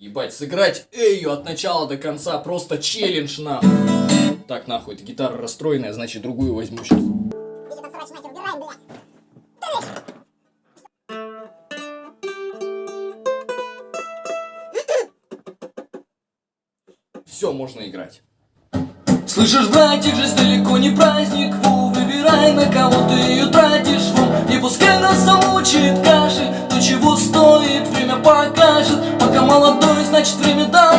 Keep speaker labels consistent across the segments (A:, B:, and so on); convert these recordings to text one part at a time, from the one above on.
A: Ебать, сыграть эйю от начала до конца, просто челлендж нахуй. Так, нахуй, эта гитара расстроенная, значит другую возьму сейчас. Все, можно играть.
B: Слышишь, братик, жизнь далеко не праздник, ву, выбирай, на кого ты ее тратишь, ву, и пускай нас замучит каши, то чего стоит время пока молодой, значит время
A: до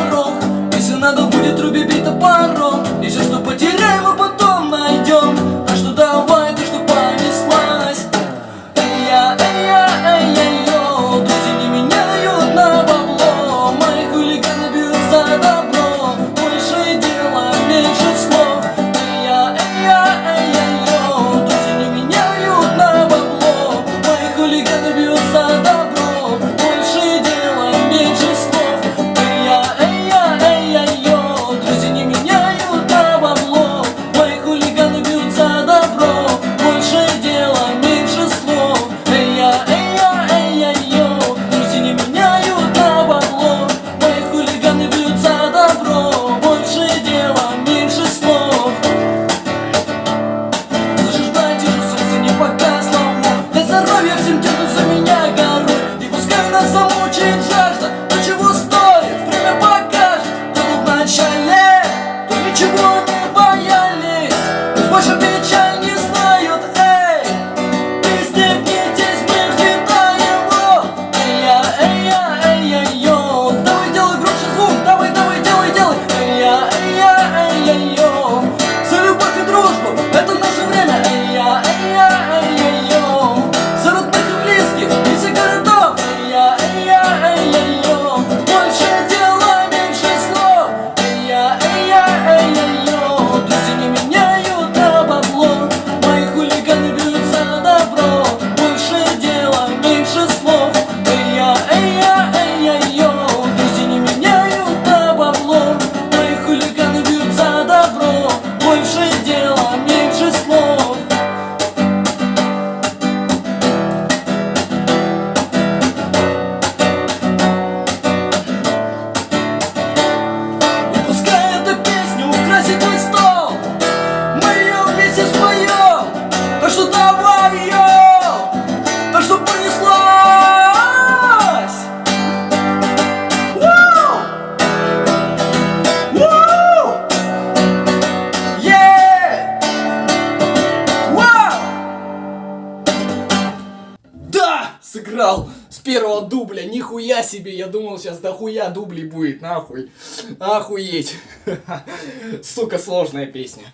A: сыграл с первого дубля. Нихуя себе, я думал, сейчас дохуя дублей будет, нахуй. Охуеть. Сука, сложная песня.